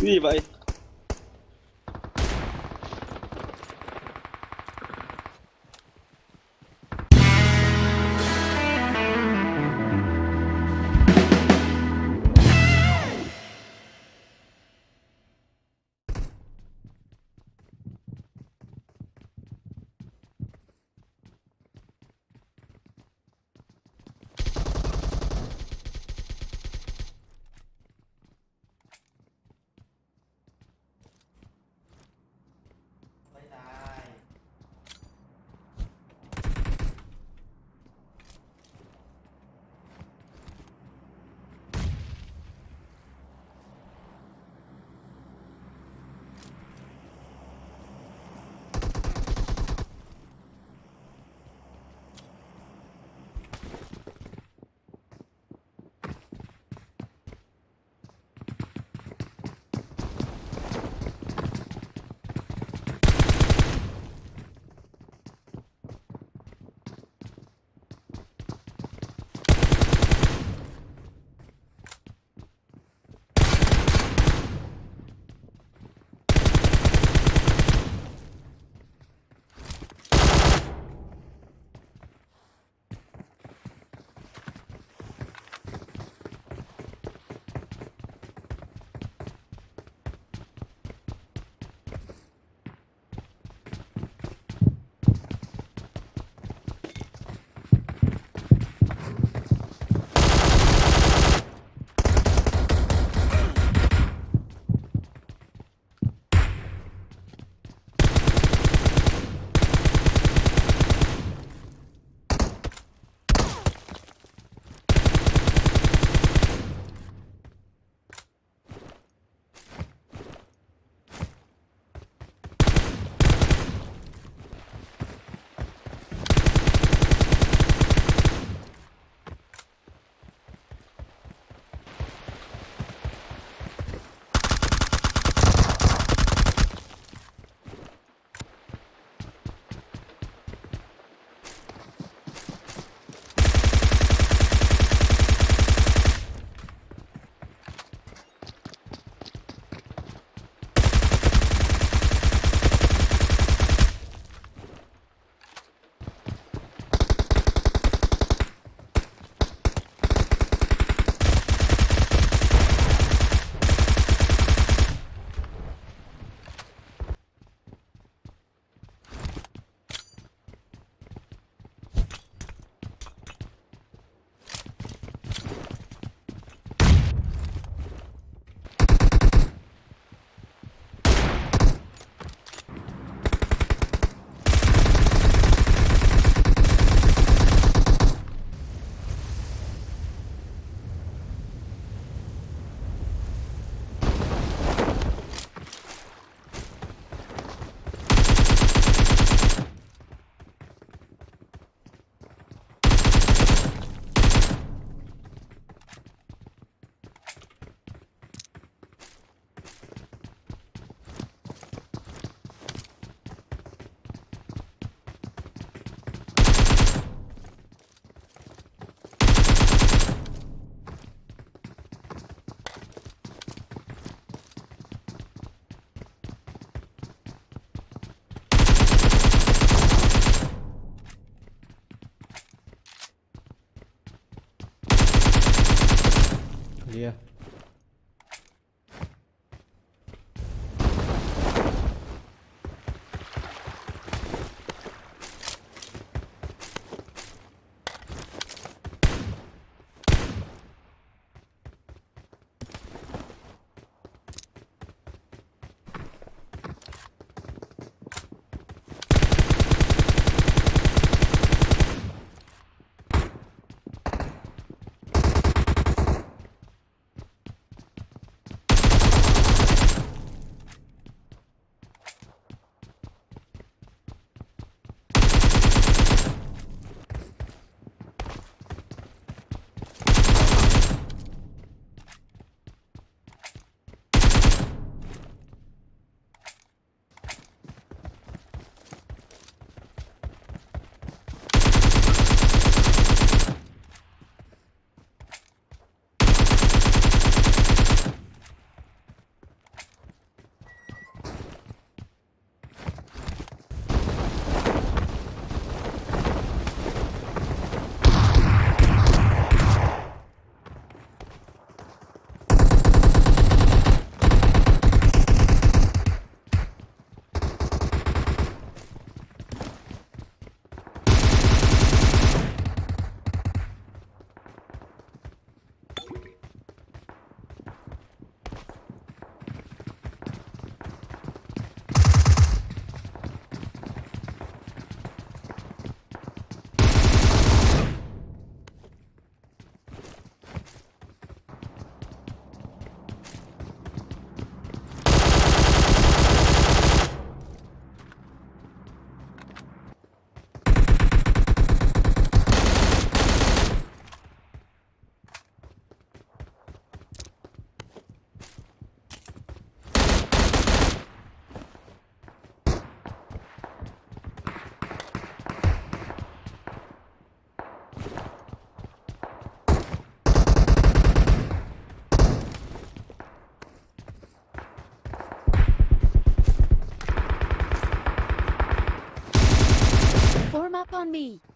Gì vậy? me.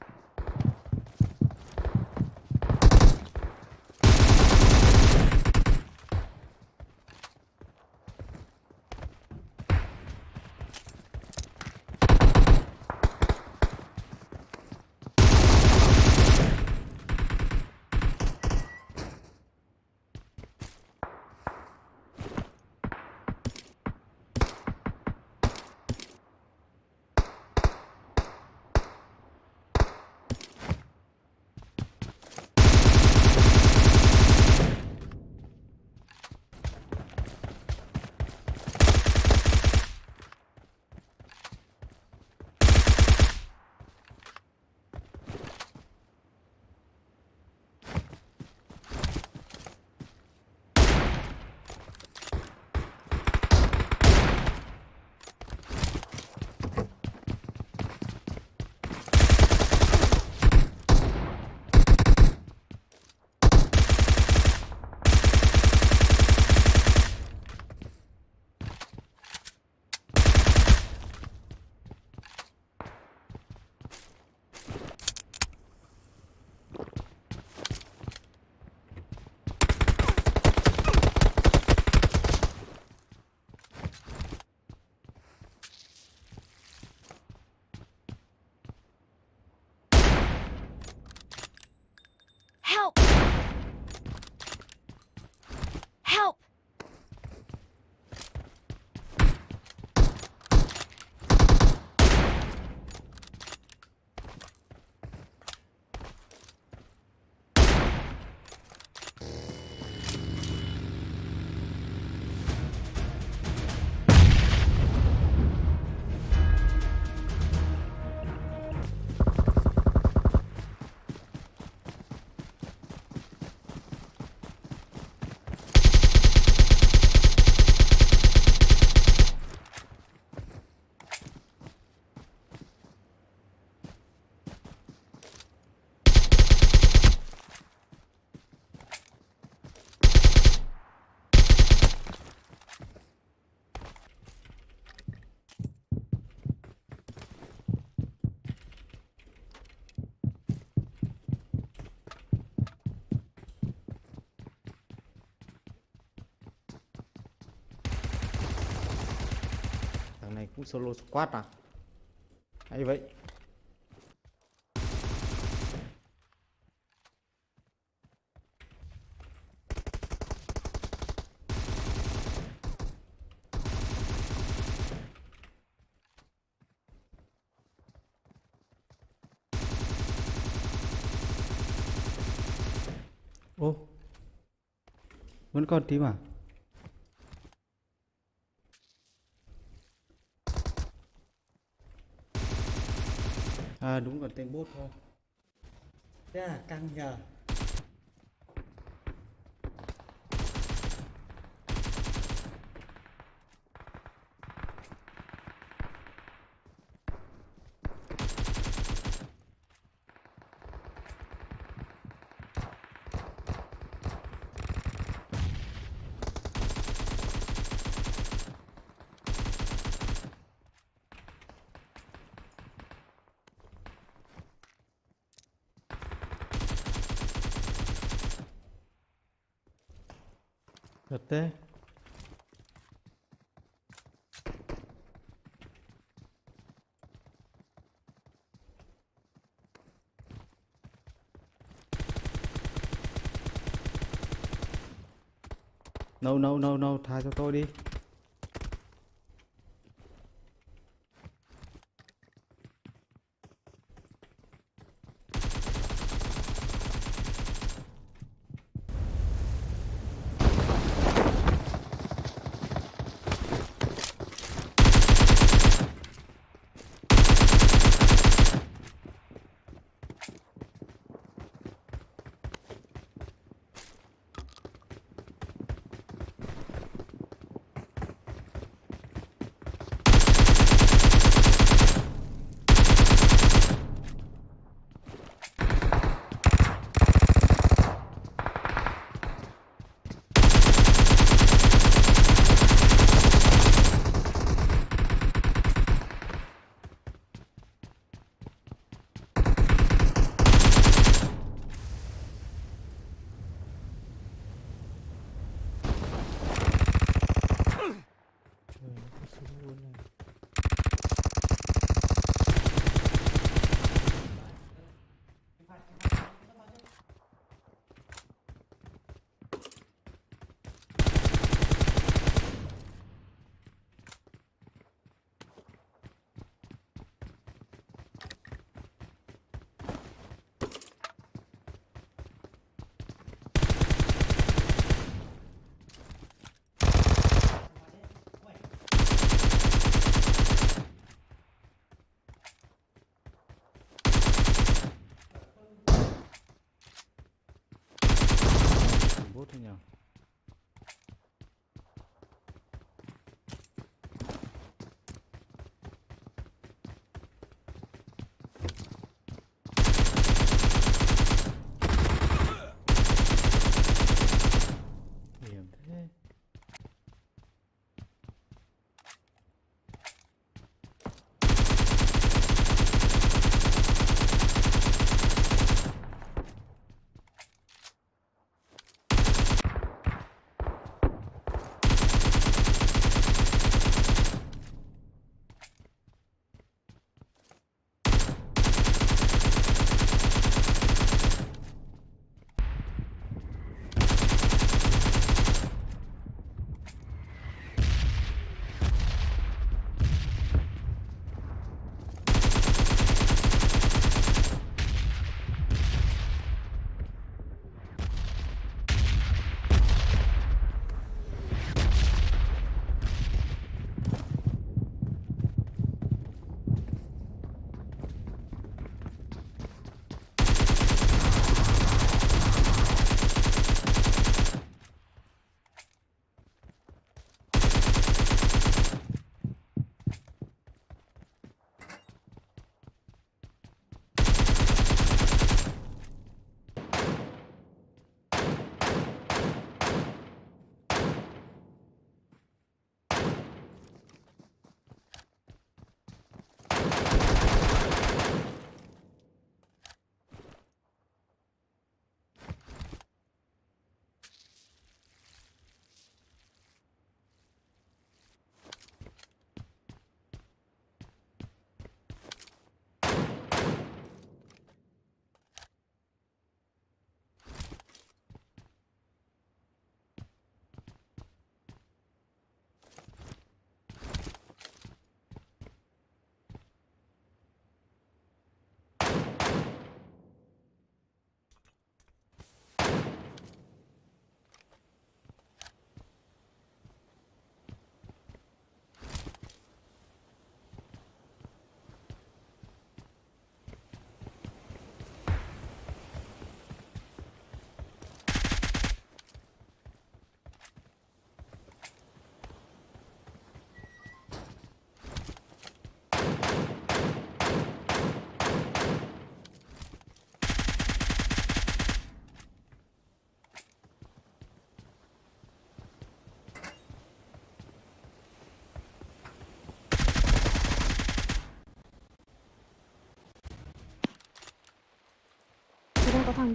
Solo squad à? Hay vậy? Ô vẫn còn tím à? À đúng còn tên bốt thôi. Thế là căng nhờ. Thật thế No, no, no, no, tha cho tôi đi.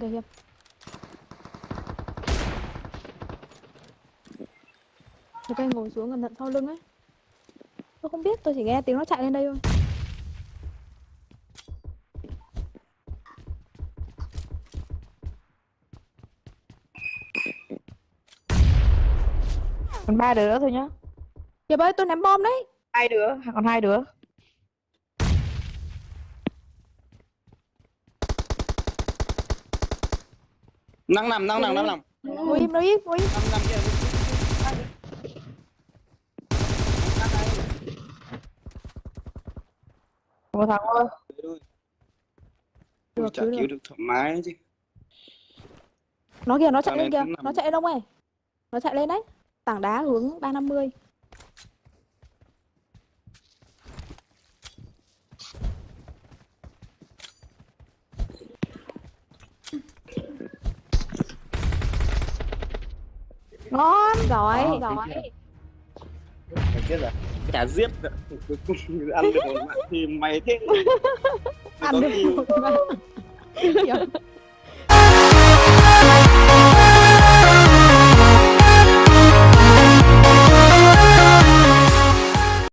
Kìa hiệp Người ta ngồi xuống cẩn thận sau lưng ấy. Tôi không biết, tôi chỉ nghe tiếng nó chạy lên đây thôi. Còn ba đứa thôi nhá. Hiệp ơi, tôi ném bom đấy. Hai đứa còn hai đứa năng nằm năng nằm năng nằm Ngồi im, ngồi im, ngồi im nằm nằm kia một thằng thôi Được, chả cứu được. thoải mái chứ. Nó kìa, nó chạy lên kìa. Nó chạy lên đông ơi Nó chạy lên đấy. Tảng đá hướng 350 ngon Giỏi, Đó, giỏi. Phải biết là chả giết cùng ăn được một mạng thì mày thế. Ăn được một. Hiệp